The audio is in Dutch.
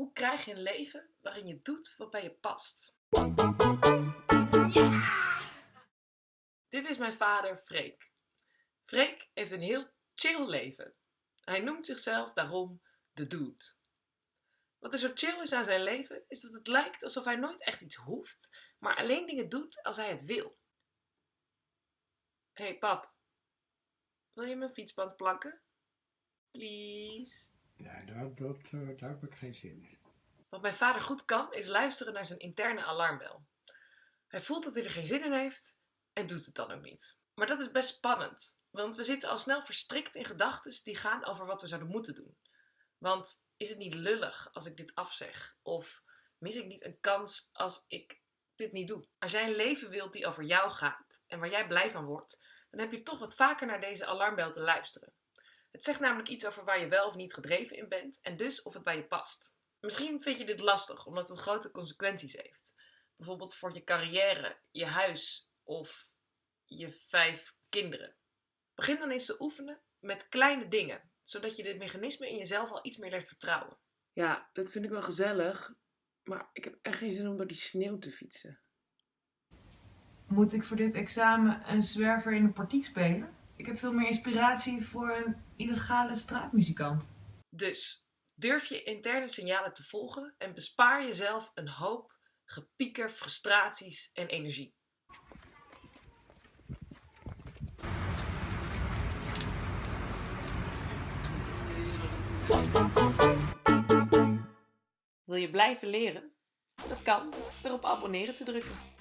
Hoe krijg je een leven waarin je doet wat bij je past? Dit is mijn vader Freek. Freek heeft een heel chill leven. Hij noemt zichzelf daarom de dude. Wat er zo chill is aan zijn leven, is dat het lijkt alsof hij nooit echt iets hoeft, maar alleen dingen doet als hij het wil. Hé hey, pap, wil je mijn fietsband plakken? Please. Ja, dat, dat, uh, daar heb ik geen zin in. Wat mijn vader goed kan, is luisteren naar zijn interne alarmbel. Hij voelt dat hij er geen zin in heeft en doet het dan ook niet. Maar dat is best spannend, want we zitten al snel verstrikt in gedachten die gaan over wat we zouden moeten doen. Want is het niet lullig als ik dit afzeg? Of mis ik niet een kans als ik dit niet doe? Als jij een leven wilt die over jou gaat en waar jij blij van wordt, dan heb je toch wat vaker naar deze alarmbel te luisteren. Het zegt namelijk iets over waar je wel of niet gedreven in bent en dus of het bij je past. Misschien vind je dit lastig omdat het grote consequenties heeft. Bijvoorbeeld voor je carrière, je huis of je vijf kinderen. Begin dan eens te oefenen met kleine dingen, zodat je dit mechanisme in jezelf al iets meer leert vertrouwen. Ja, dat vind ik wel gezellig, maar ik heb echt geen zin om door die sneeuw te fietsen. Moet ik voor dit examen een zwerver in een partiek spelen? Ik heb veel meer inspiratie voor een illegale straatmuzikant. Dus durf je interne signalen te volgen en bespaar jezelf een hoop gepieker, frustraties en energie. Wil je blijven leren? Dat kan door op abonneren te drukken.